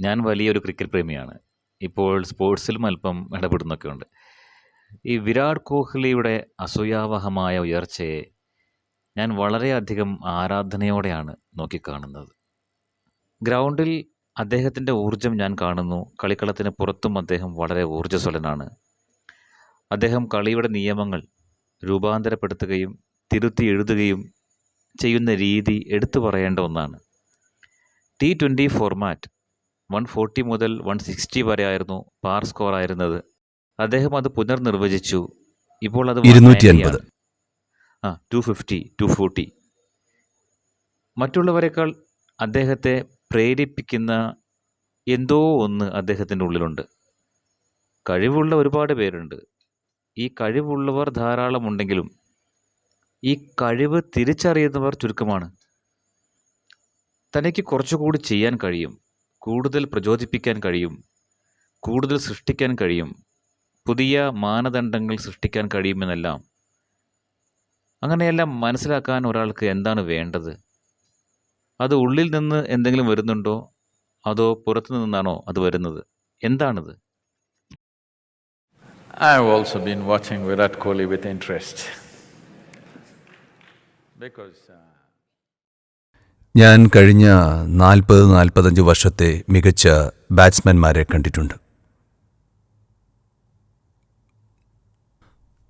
ഞാൻ വലിയൊരു ക്രിക്കറ്റ് പ്രേമിയാണ്. ഇപ്പോൾ സ്പോർട്സിലും അല്പം ഇടപെടുന്നൊക്കെ ഉണ്ട് ഈ വിരാട് കോഹ്ലിയുടെ അസൂയാവഹമായ ഉയർച്ചയെ ഞാൻ വളരെയധികം ആരാധനയോടെയാണ് നോക്കിക്കാണുന്നത്. ഗ്രൗണ്ടിൽ അദ്ദേഹത്തിന്റെ ഊർജം ഞാൻ കാണുന്നു. കളിക്കളത്തിന് പുറത്തും അദ്ദേഹം വളരെ ഊർജസ്വലനാണ്. അദ്ദേഹം കളിയുടെ നിയമങ്ങൾ രൂപാന്തരപ്പെടുത്തുകയും തിരുത്തി എഴുതുകയും ചെയ്യുന്ന രീതി എടുത്തു പറയേണ്ട ഒന്നാണ്. T twenty format one forty മുതൽ വൺ സിക്സ്റ്റി വരെ ആയിരുന്നു പാർ സ്കോർ ആയിരുന്നത്. അദ്ദേഹം അത് പുനർനിർവചിച്ചു. ഇപ്പോൾ അത് ഇരുന്നൂറ്റി അൻപത് ആ ടു ഫിഫ്റ്റി ടു ഫോർട്ടി മറ്റുള്ളവരെക്കാൾ അദ്ദേഹത്തെ പ്രേരിപ്പിക്കുന്ന എന്തോ ഒന്ന് അദ്ദേഹത്തിന്റെ ഉള്ളിലുണ്ട്. കഴിവുള്ള ഒരുപാട് പേരുണ്ട്. ഈ കഴിവുള്ളവർ ധാരാളമുണ്ടെങ്കിലും ഈ കഴിവ് തിരിച്ചറിയുന്നവർ ചുരുക്കമാണ്. തനിക്ക് കുറച്ചുകൂടി ചെയ്യാൻ കഴിയും. കൂടുതൽ പ്രചോദിപ്പിക്കാൻ കഴിയും കൂടുതൽ സൃഷ്ടിക്കാൻ കഴിയും പുതിയ മാനദണ്ഡങ്ങൾ സൃഷ്ടിക്കാൻ കഴിയുമെന്നെല്ലാം അങ്ങനെയെല്ലാം മനസ്സിലാക്കാൻ ഒരാൾക്ക് എന്താണ് വേണ്ടത്? അത് ഉള്ളിൽ നിന്ന് എന്തെങ്കിലും വരുന്നുണ്ടോ? അതോ പുറത്തു നിന്നാണോ അത് വരുന്നത്? എന്താണത്? I also been watching watching Virat with with interest uh, ഞാൻ കഴിഞ്ഞ നാൽപ്പത് നാൽപ്പത്തഞ്ച് വർഷത്തെ മികച്ച ബാറ്റ്സ്മാൻമാരെ കണ്ടിട്ടുണ്ട്.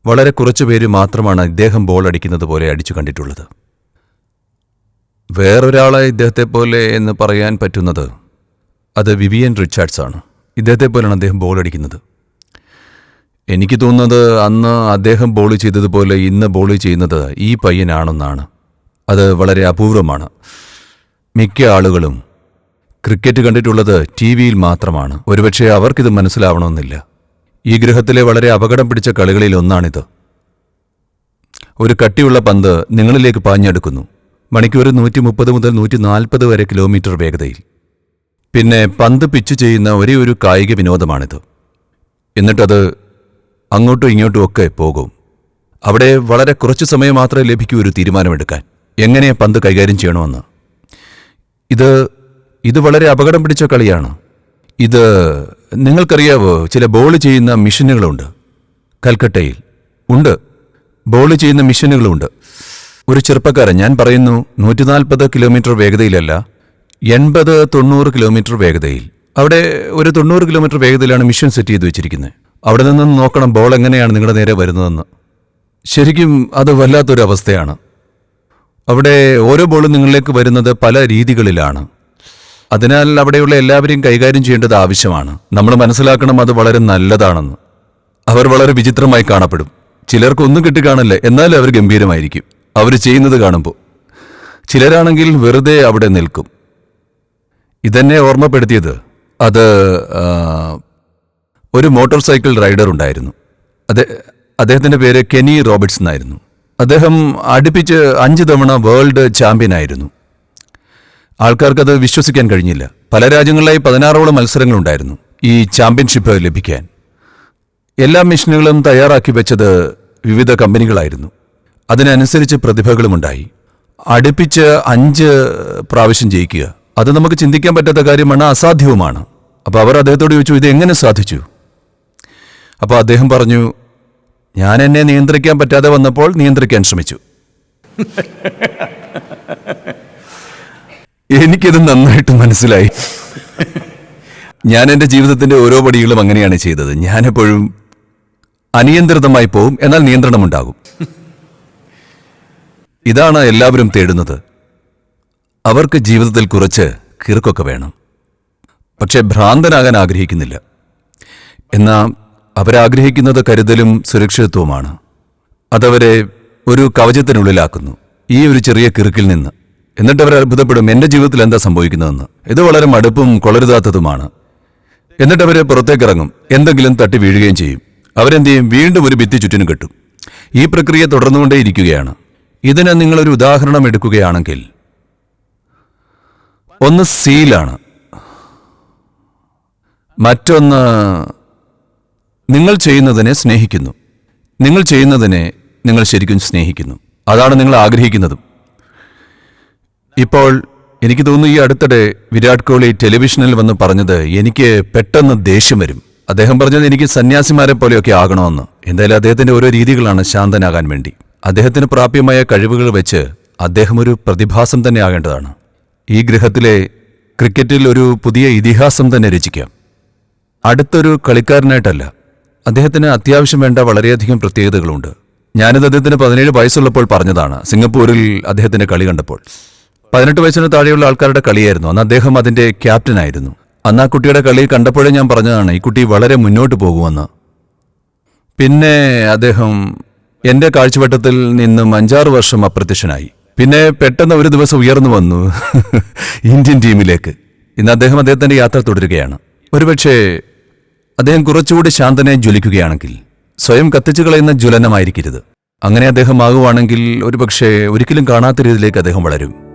വളരെ കുറച്ചു പേര് മാത്രമാണ് ഇദ്ദേഹം ബോൾ അടിക്കുന്നത് പോലെ അടിച്ചു കണ്ടിട്ടുള്ളത്. വേറൊരാളെ ഇദ്ദേഹത്തെ പോലെ എന്ന് പറയാൻ പറ്റുന്നത് അത് വിവിയൻ റിച്ചാർഡ്സ് ആണ് ഇദ്ദേഹത്തെ പോലെയാണ് അദ്ദേഹം ബോൾ അടിക്കുന്നത്. എനിക്ക് തോന്നുന്നത് അന്ന് അദ്ദേഹം ബോൾ ചെയ്തതുപോലെ ഇന്ന് ബോൾ ചെയ്യുന്നത് ഈ പയ്യനാണെന്നാണ്. അത് വളരെ അപൂർവമാണ്. മിക്ക ആളുകളും ക്രിക്കറ്റ് കണ്ടിട്ടുള്ളത് ടി വിയിൽ മാത്രമാണ്. ഒരുപക്ഷെ അവർക്കിത് മനസ്സിലാവണമെന്നില്ല. ഈ ഗ്രഹത്തിലെ വളരെ അപകടം പിടിച്ച കളികളിൽ ഒന്നാണിത്. ഒരു കട്ടിയുള്ള പന്ത് നിങ്ങളിലേക്ക് പാഞ്ഞെടുക്കുന്നു. മണിക്കൂർ നൂറ്റി മുപ്പത് മുതൽ നൂറ്റി നാൽപ്പത് വരെ കിലോമീറ്റർ വേഗതയിൽ. പിന്നെ പന്ത് പിച്ച് ചെയ്യുന്ന ഒരേ ഒരു കായിക വിനോദമാണിത്. എന്നിട്ടത് അങ്ങോട്ടും ഇങ്ങോട്ടും ഒക്കെ പോകും. അവിടെ വളരെ കുറച്ച് സമയം മാത്രമേ ലഭിക്കൂ ഒരു തീരുമാനമെടുക്കാൻ. എങ്ങനെ പന്ത് കൈകാര്യം ചെയ്യണമെന്ന്? ഇത് ഇത് വളരെ അപകടം പിടിച്ച കളിയാണ്. ഇത് നിങ്ങൾക്കറിയാവോ ചില ബോൾ ചെയ്യുന്ന മിഷനുകളുണ്ട്. കൽക്കട്ടയിൽ. ഉണ്ട്. ബോൾ ചെയ്യുന്ന മിഷനുകളുണ്ട്. ഒരു ചെറുപ്പക്കാരൻ ഞാൻ പറയുന്നു നൂറ്റി നാൽപ്പത് കിലോമീറ്റർ വേഗതയിലല്ല എൺപത് തൊണ്ണൂറ് കിലോമീറ്റർ വേഗതയിൽ. അവിടെ ഒരു തൊണ്ണൂറ് കിലോമീറ്റർ വേഗതയിലാണ് മിഷൻ സെറ്റ് ചെയ്ത് വെച്ചിരിക്കുന്നത്. അവിടെ നിന്ന് നോക്കണം ബോൾ എങ്ങനെയാണ് നിങ്ങളുടെ നേരെ വരുന്നതെന്ന്. ശരിക്കും അത് വല്ലാത്തൊരു അവസ്ഥയാണ് അവിടെ ഓരോ ബോളും നിങ്ങളിലേക്ക് വരുന്നത് പല രീതികളിലാണ്. അതിനാൽ അവിടെയുള്ള എല്ലാവരെയും കൈകാര്യം ചെയ്യേണ്ടത് ആവശ്യമാണ്. നമ്മൾ മനസ്സിലാക്കണം അത് വളരെ നല്ലതാണെന്ന്. അവർ വളരെ വിചിത്രമായി കാണപ്പെടും. ചിലർക്ക് ഒന്നും കിട്ടിക്കാണില്ല എന്നാലും അവർ ഗംഭീരമായിരിക്കും. അവർ ചെയ്യുന്നത് കാണുമ്പോൾ. ചിലരാണെങ്കിൽ വെറുതെ അവിടെ നിൽക്കും. ഇതെന്നെ ഓർമ്മപ്പെടുത്തിയത്. അത് ഒരു മോട്ടോർ സൈക്കിൾ റൈഡർ ഉണ്ടായിരുന്നു. അതെ അദ്ദേഹത്തിന്റെ പേര് കെനി റോബർട്സ് എന്നായിരുന്നു അദ്ദേഹം അടുപ്പിച്ച് അഞ്ച് തവണ വേൾഡ് ചാമ്പ്യൻ ആയിരുന്നു. ആൾക്കാർക്കത് വിശ്വസിക്കാൻ കഴിഞ്ഞില്ല. പല രാജ്യങ്ങളിലായി പതിനാറോളം മത്സരങ്ങളുണ്ടായിരുന്നു ഈ ചാമ്പ്യൻഷിപ്പ് ലഭിക്കാൻ. എല്ലാ മെഷീനുകളും തയ്യാറാക്കി വെച്ചത് വിവിധ കമ്പനികളായിരുന്നു. അതിനനുസരിച്ച് പ്രതിഭകളുമുണ്ടായി അടുപ്പിച്ച് അഞ്ച് പ്രാവശ്യം ജയിക്കുക. അത് നമുക്ക് ചിന്തിക്കാൻ പറ്റാത്ത കാര്യമാണ് അസാധ്യവുമാണ്. അപ്പോൾ അവർ അദ്ദേഹത്തോട് ചോദിച്ചു ഇത് എങ്ങനെ സാധിച്ചു? അപ്പോൾ അദ്ദേഹം പറഞ്ഞു ഞാൻ എന്നെ നിയന്ത്രിക്കാൻ പറ്റാതെ വന്നപ്പോൾ നിയന്ത്രിക്കാൻ ശ്രമിച്ചു. എനിക്കത് നന്നായിട്ട് മനസ്സിലായി. ഞാൻ എന്റെ ജീവിതത്തിന്റെ ഓരോ പടികളും അങ്ങനെയാണ് ചെയ്തത്. ഞാനെപ്പോഴും അനിയന്ത്രിതമായി പോവും എന്നാൽ നിയന്ത്രണമുണ്ടാകും. ഇതാണ് എല്ലാവരും തേടുന്നത്. അവർക്ക് ജീവിതത്തിൽ കുറച്ച് കിറുക്കൊക്കെ വേണം. പക്ഷെ ഭ്രാന്തനാകാൻ ആഗ്രഹിക്കുന്നില്ല. എന്നാൽ അവരാഗ്രഹിക്കുന്നത് കരുതലും സുരക്ഷിതത്വവുമാണ്. അതവരെ ഒരു കവചത്തിനുള്ളിലാക്കുന്നു ഈ ഒരു ചെറിയ കിറുക്കിൽ നിന്ന്. എന്നിട്ട് അവർ അത്ഭുതപ്പെടും എന്റെ ജീവിതത്തിൽ എന്താ സംഭവിക്കുന്നതെന്ന്? ഇത് വളരെ മടുപ്പും കൊളരുതാത്തതുമാണ്. എന്നിട്ട് അവരെ പുറത്തേക്കിറങ്ങും എന്തെങ്കിലും തട്ടി വീഴുകയും ചെയ്യും. അവരെന്ത് ചെയ്യും? വീണ്ടും ഒരു ഭിത്തി ചുറ്റിനും കെട്ടും. ഈ പ്രക്രിയ തുടർന്നുകൊണ്ടേയിരിക്കുകയാണ് ഇതിന് നിങ്ങളൊരു ഉദാഹരണം എടുക്കുകയാണെങ്കിൽ ഒന്ന് സീലാണ്. മറ്റൊന്ന് നിങ്ങൾ ചെയ്യുന്നതിനെ സ്നേഹിക്കുന്നു. നിങ്ങൾ ചെയ്യുന്നതിനെ നിങ്ങൾ ശരിക്കും സ്നേഹിക്കുന്നു. അതാണ് നിങ്ങൾ ആഗ്രഹിക്കുന്നതും. ഇപ്പോൾ എനിക്ക് തോന്നുന്നു ഈ അടുത്തിടെ വിരാട് കോഹ്ലി ടെലിവിഷനിൽ വന്ന് പറഞ്ഞത് എനിക്ക് പെട്ടെന്ന് ദേഷ്യം വരും. അദ്ദേഹം പറഞ്ഞത് എനിക്ക് സന്യാസിമാരെ പോലെയൊക്കെ ആകണമെന്ന്. എന്തായാലും അദ്ദേഹത്തിന്റെ ഓരോ രീതികളാണ് ശാന്തനാകാൻ വേണ്ടി. അദ്ദേഹത്തിന് പ്രാപ്യമായ കഴിവുകൾ വെച്ച് അദ്ദേഹം ഒരു പ്രതിഭാസം തന്നെ ആകേണ്ടതാണ്. ഈ ഗ്രഹത്തിലെ ക്രിക്കറ്റിൽ ഒരു പുതിയ ഇതിഹാസം തന്നെ രചിക്കാം. അടുത്തൊരു കളിക്കാരനായിട്ടല്ല അദ്ദേഹത്തിന് അത്യാവശ്യം വേണ്ട വളരെയധികം പ്രത്യേകതകളുണ്ട്. ഞാനിത് അദ്ദേഹത്തിന് പതിനേഴ് വയസ്സുള്ളപ്പോൾ പറഞ്ഞതാണ്. സിംഗപ്പൂരിൽ അദ്ദേഹത്തിന്റെ കളി കണ്ടപ്പോൾ. പതിനെട്ട് വയസ്സിന് താഴെയുള്ള ആൾക്കാരുടെ കളിയായിരുന്നു. അന്ന് അദ്ദേഹം അതിന്റെ ക്യാപ്റ്റനായിരുന്നു അന്ന് ആ കുട്ടിയുടെ കളി കണ്ടപ്പോഴേ ഞാൻ പറഞ്ഞതാണ് ഈ കുട്ടി വളരെ മുന്നോട്ട് പോകുമെന്ന്. പിന്നെ അദ്ദേഹം എന്റെ കാഴ്ചവട്ടത്തിൽ നിന്നും അഞ്ചാറ് വർഷം അപ്രത്യക്ഷനായി. പിന്നെ പെട്ടെന്ന് ഒരു ദിവസം ഉയർന്നു വന്നു ഇന്ത്യൻ ടീമിലേക്ക്. ഇന്ന് അദ്ദേഹം അദ്ദേഹത്തിന്റെ യാത്ര തുടരുകയാണ്. ഒരുപക്ഷെ അദ്ദേഹം കുറച്ചുകൂടി ശാന്തനായി ജ്വലിക്കുകയാണെങ്കിൽ സ്വയം കത്തിച്ചു കളയുന്ന ജ്വലനമായിരിക്കരുത്. അങ്ങനെ അദ്ദേഹം ആകുവാണെങ്കിൽ ഒരുപക്ഷെ ഒരിക്കലും കാണാത്ത രീതിയിലേക്ക് അദ്ദേഹം വളരും.